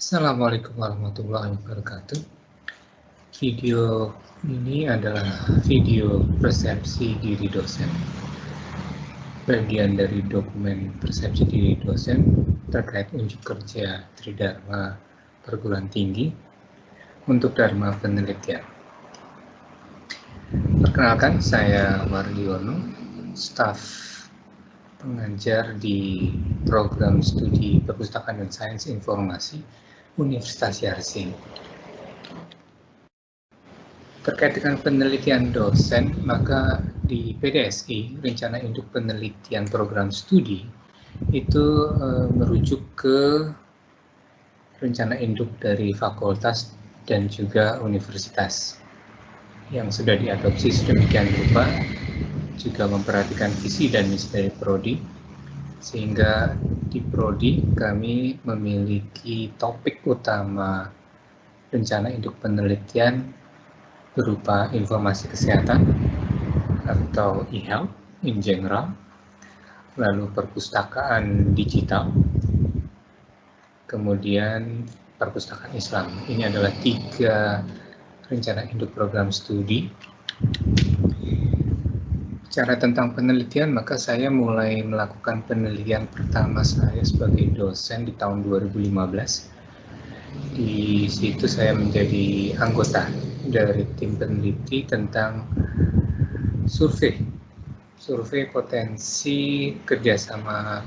Assalamualaikum warahmatullahi wabarakatuh. Video ini adalah video persepsi diri dosen. Bagian dari dokumen persepsi diri dosen terkait unjuk kerja Tridharma perguruan tinggi untuk Dharma penelitian. Perkenalkan, saya Wardiono, staf pengajar di program studi perpustakaan dan sains informasi Universitas Yarsi. Terkait dengan penelitian dosen, maka di PDSI, Rencana Induk Penelitian Program Studi, itu e, merujuk ke rencana induk dari fakultas dan juga universitas yang sudah diadopsi sedemikian rupa juga memperhatikan visi dan misi dari Prodi, sehingga di Prodi kami memiliki topik utama rencana induk penelitian berupa informasi kesehatan atau e-health in general, lalu perpustakaan digital, kemudian perpustakaan Islam. Ini adalah tiga rencana induk program studi Bicara tentang penelitian, maka saya mulai melakukan penelitian pertama saya sebagai dosen di tahun 2015. Di situ saya menjadi anggota dari tim peneliti tentang survei, survei potensi kerjasama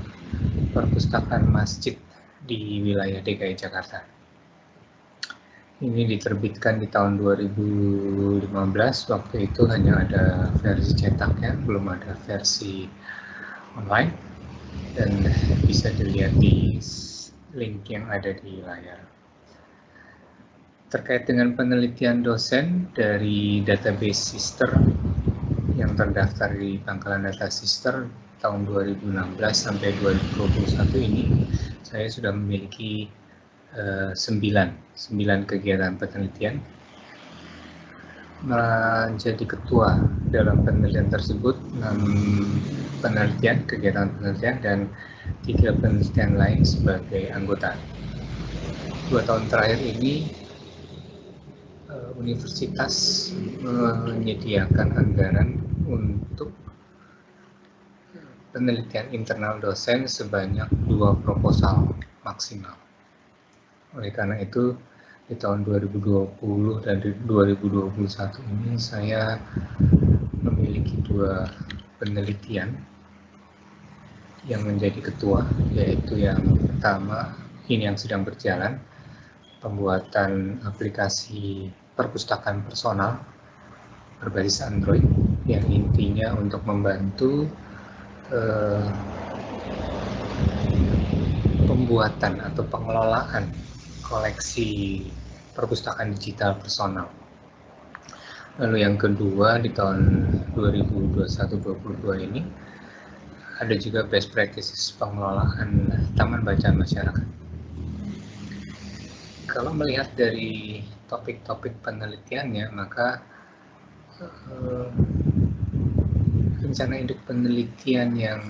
perpustakaan masjid di wilayah DKI Jakarta. Ini diterbitkan di tahun 2015, waktu itu hanya ada versi cetaknya, belum ada versi online, dan bisa dilihat di link yang ada di layar. Terkait dengan penelitian dosen dari database sister yang terdaftar di pangkalan data sister tahun 2016 sampai 2021 ini, saya sudah memiliki Eh, sembilan, sembilan kegiatan penelitian menjadi ketua dalam penelitian tersebut enam penelitian kegiatan penelitian dan tiga penelitian lain sebagai anggota. Dua tahun terakhir ini eh, universitas menyediakan anggaran untuk penelitian internal dosen sebanyak dua proposal maksimal oleh karena itu, di tahun 2020 dan 2021 ini saya memiliki dua penelitian yang menjadi ketua, yaitu yang pertama, ini yang sedang berjalan, pembuatan aplikasi perpustakaan personal berbasis Android yang intinya untuk membantu eh, pembuatan atau pengelolaan koleksi perpustakaan digital personal. Lalu yang kedua di tahun 2021-2022 ini ada juga best practices pengelolaan taman bacaan masyarakat. Kalau melihat dari topik-topik penelitiannya, maka uh, rencana induk penelitian yang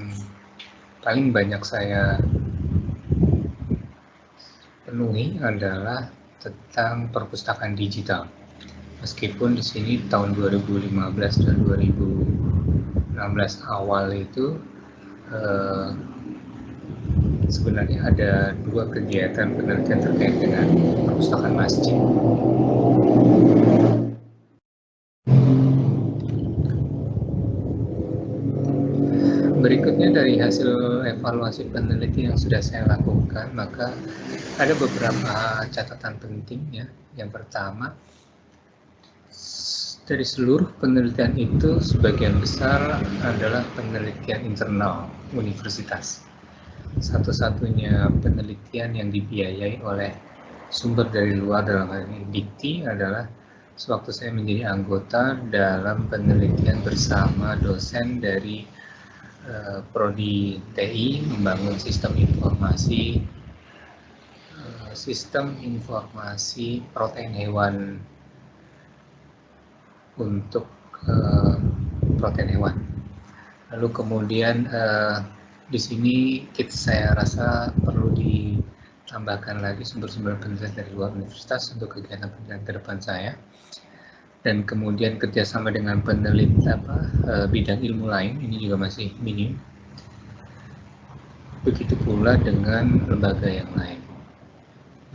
paling banyak saya penuhi adalah tentang perpustakaan digital. Meskipun di sini tahun 2015 dan 2016 awal itu eh, sebenarnya ada dua kegiatan penelitian terkait dengan perpustakaan masjid. Berikutnya dari hasil evaluasi peneliti yang sudah saya lakukan, maka ada beberapa catatan penting ya. Yang pertama, dari seluruh penelitian itu sebagian besar adalah penelitian internal universitas. Satu-satunya penelitian yang dibiayai oleh sumber dari luar dalam hal ini Dikti adalah sewaktu saya menjadi anggota dalam penelitian bersama dosen dari Eh, prodi TI membangun sistem informasi eh, sistem informasi protein hewan untuk uh, protein hewan. Lalu kemudian di sini kita saya rasa perlu tambahkan lagi sumber-sumber penelitian dari luar universitas untuk kegiatan penelitian ke depan saya dan kemudian kerjasama dengan peneliti apa eh, bidang ilmu lain ini juga masih minim. Begitu pula dengan lembaga yang lain.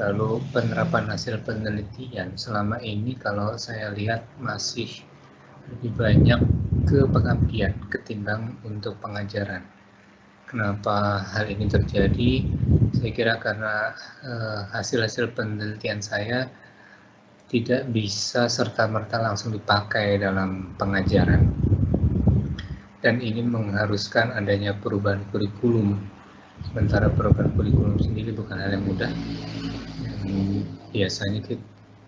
Lalu penerapan hasil penelitian. Selama ini kalau saya lihat masih lebih banyak ke pengabdian ketimbang untuk pengajaran. Kenapa hal ini terjadi? Saya kira karena eh, hasil-hasil penelitian saya tidak bisa serta-merta langsung dipakai dalam pengajaran. Dan ini mengharuskan adanya perubahan kurikulum. Sementara perubahan kurikulum sendiri bukan hal yang mudah. Dan biasanya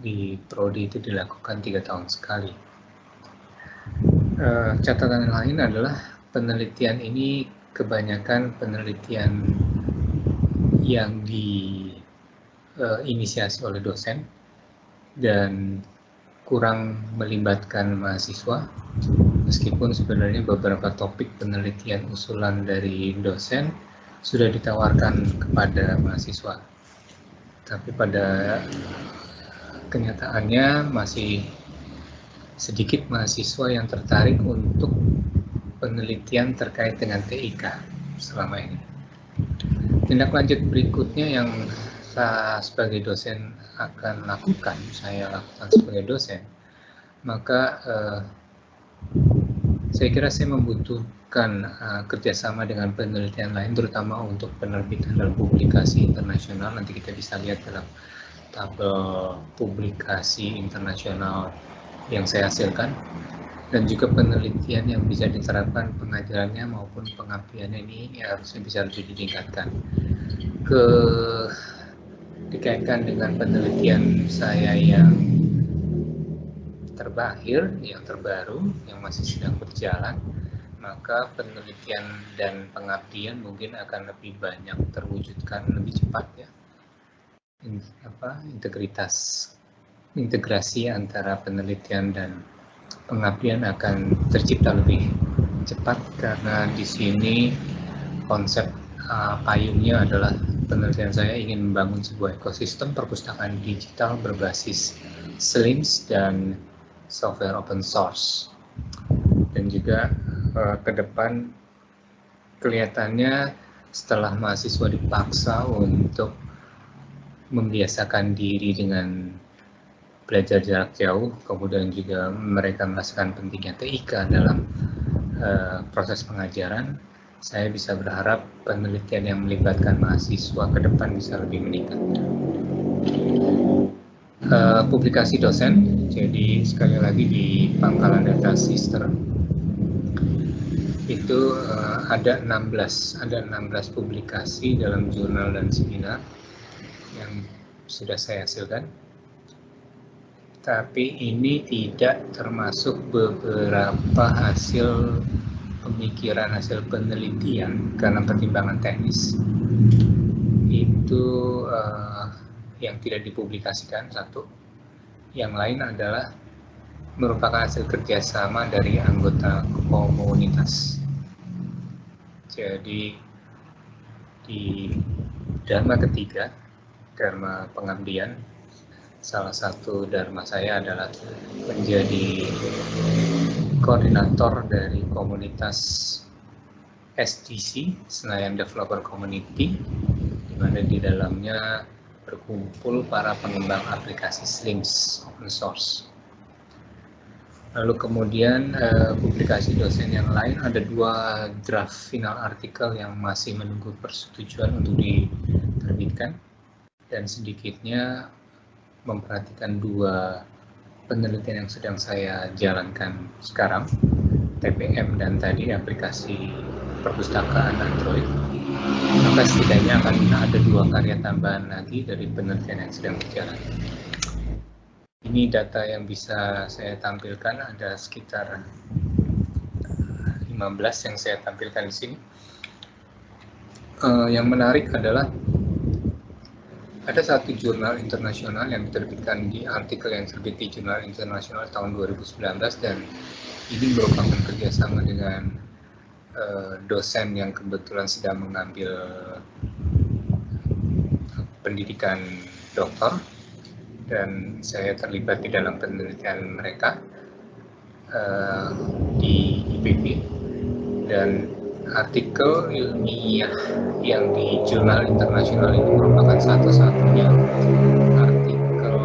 di prodi itu dilakukan tiga tahun sekali. Uh, catatan lain adalah penelitian ini kebanyakan penelitian yang diinisiasi uh, oleh dosen dan kurang melibatkan mahasiswa meskipun sebenarnya beberapa topik penelitian usulan dari dosen sudah ditawarkan kepada mahasiswa tapi pada kenyataannya masih sedikit mahasiswa yang tertarik untuk penelitian terkait dengan TIK selama ini. Tindak lanjut berikutnya yang saya sebagai dosen akan lakukan, saya lakukan sebagai dosen, maka eh, saya kira saya membutuhkan uh, kerjasama dengan penelitian lain, terutama untuk penerbitan dan publikasi internasional. Nanti kita bisa lihat dalam tabel publikasi internasional yang saya hasilkan dan juga penelitian yang bisa diterapkan pengajarannya maupun pengabdiannya ini ya harusnya bisa lebih ditingkatkan. Ke dikaitkan dengan penelitian saya yang terbahir, yang terbaru, yang masih sedang berjalan, maka penelitian dan pengabdian mungkin akan lebih banyak terwujudkan lebih cepat ya. Apa integritas integrasi antara penelitian dan pengabdian akan tercipta lebih cepat karena di sini konsep uh, payungnya adalah penelitian saya ingin membangun sebuah ekosistem perpustakaan digital berbasis SLIMS dan software open source. Dan juga uh, ke depan kelihatannya setelah mahasiswa dipaksa untuk membiasakan diri dengan belajar jarak jauh, kemudian juga mereka merasakan pentingnya TIK dalam uh, proses pengajaran, saya bisa berharap penelitian yang melibatkan mahasiswa ke depan bisa lebih meningkat. Uh, publikasi dosen, jadi sekali lagi di pangkalan data sister itu uh, ada 16 ada 16 publikasi dalam jurnal dan seminar yang sudah saya hasilkan tapi ini tidak termasuk beberapa hasil pemikiran hasil penelitian karena pertimbangan teknis. Itu uh, yang tidak dipublikasikan satu. Yang lain adalah merupakan hasil kerjasama dari anggota komunitas. Jadi di dharma ketiga dharma pengabdian salah satu dharma saya adalah menjadi koordinator dari komunitas SDC, Senayan Developer Community, di mana di dalamnya berkumpul para pengembang aplikasi Slims open source. Lalu kemudian eh, publikasi dosen yang lain ada dua draft final artikel yang masih menunggu persetujuan untuk diterbitkan dan sedikitnya memperhatikan dua penelitian yang sedang saya jalankan sekarang, TPM dan tadi aplikasi perpustakaan Android, maka setidaknya akan ada dua karya tambahan lagi dari penelitian yang sedang berjalan. Ini data yang bisa saya tampilkan ada sekitar 15 yang saya tampilkan di sini. Uh, yang menarik adalah ada satu jurnal internasional yang diterbitkan di artikel yang terbit di jurnal internasional tahun 2019 dan ini merupakan kerjasama dengan uh, dosen yang kebetulan sedang mengambil pendidikan doktor dan saya terlibat di dalam penelitian mereka uh, di IPB dan artikel ilmiah yang di jurnal internasional itu merupakan satu-satunya artikel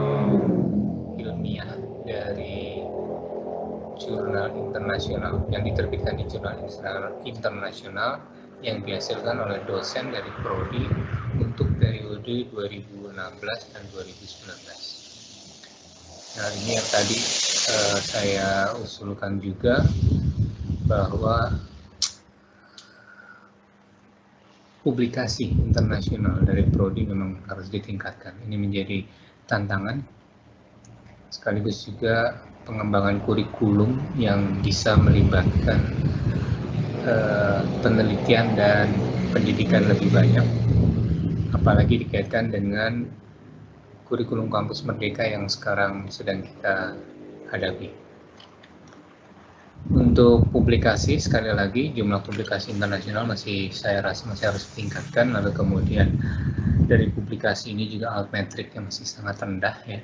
ilmiah dari jurnal internasional yang diterbitkan di jurnal internasional yang dihasilkan oleh dosen dari Prodi untuk periode 2016 dan 2019. Nah ini yang tadi uh, saya usulkan juga bahwa publikasi internasional dari Prodi memang harus ditingkatkan. Ini menjadi tantangan sekaligus juga pengembangan kurikulum yang bisa melibatkan uh, penelitian dan pendidikan lebih banyak, apalagi dikaitkan dengan kurikulum kampus merdeka yang sekarang sedang kita hadapi. Untuk publikasi, sekali lagi jumlah publikasi internasional masih saya rasa masih harus ditingkatkan, lalu kemudian dari publikasi ini juga altmetriknya masih sangat rendah ya.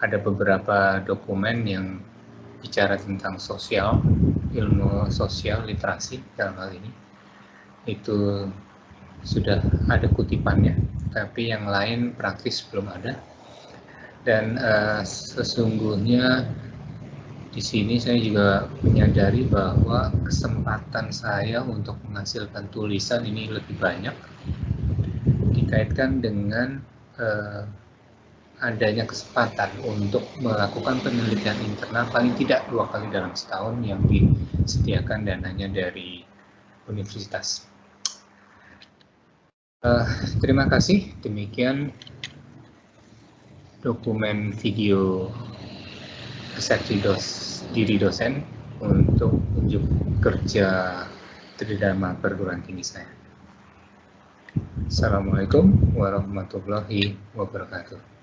Ada beberapa dokumen yang bicara tentang sosial, ilmu sosial literasi dalam hal ini. Itu sudah ada kutipannya tapi yang lain praktis belum ada. Dan uh, sesungguhnya di sini saya juga menyadari bahwa kesempatan saya untuk menghasilkan tulisan ini lebih banyak dikaitkan dengan uh, adanya kesempatan untuk melakukan penelitian internal paling tidak dua kali dalam setahun yang disediakan dananya dari universitas. Uh, terima kasih. Demikian dokumen video kesaksi dos, diri dosen untuk unjuk kerja tridharma perguruan tinggi saya. Assalamualaikum warahmatullahi wabarakatuh.